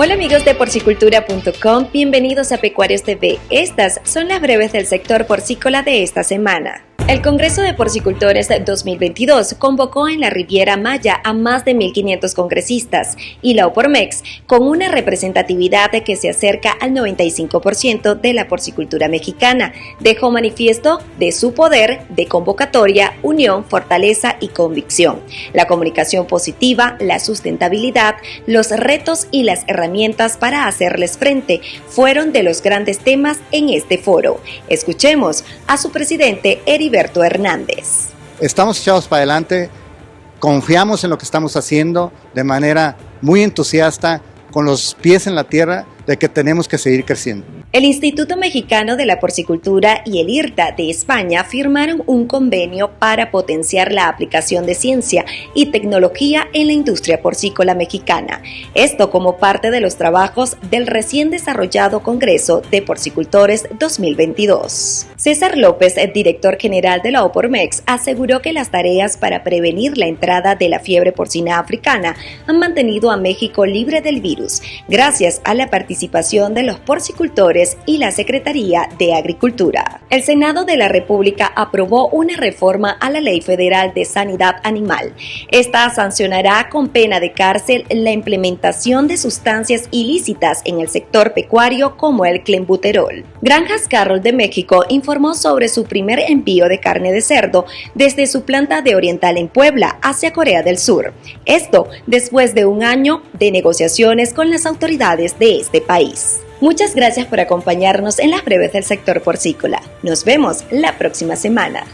Hola amigos de porcicultura.com, bienvenidos a Pecuarios TV. Estas son las breves del sector porcícola de esta semana. El Congreso de Porcicultores 2022 convocó en la Riviera Maya a más de 1.500 congresistas y la OPORMEX con una representatividad que se acerca al 95% de la porcicultura mexicana, dejó manifiesto de su poder de convocatoria, unión, fortaleza y convicción, la comunicación positiva, la sustentabilidad, los retos y las herramientas para hacerles frente fueron de los grandes temas en este foro. Escuchemos a su presidente Hernández. Estamos echados para adelante, confiamos en lo que estamos haciendo de manera muy entusiasta, con los pies en la tierra de que tenemos que seguir creciendo. El Instituto Mexicano de la Porcicultura y el IRTA de España firmaron un convenio para potenciar la aplicación de ciencia y tecnología en la industria porcícola mexicana. Esto como parte de los trabajos del recién desarrollado Congreso de Porcicultores 2022. César López, el director general de la OPORMEX, aseguró que las tareas para prevenir la entrada de la fiebre porcina africana han mantenido a México libre del virus, gracias a la participación de los porcicultores y la Secretaría de Agricultura. El Senado de la República aprobó una reforma a la Ley Federal de Sanidad Animal. Esta sancionará con pena de cárcel la implementación de sustancias ilícitas en el sector pecuario como el clenbuterol. Granjas Carroll de México informó sobre su primer envío de carne de cerdo desde su planta de Oriental en Puebla hacia Corea del Sur. Esto después de un año de negociaciones con las autoridades de este país. Muchas gracias por acompañarnos en las breves del sector porcícola. Nos vemos la próxima semana.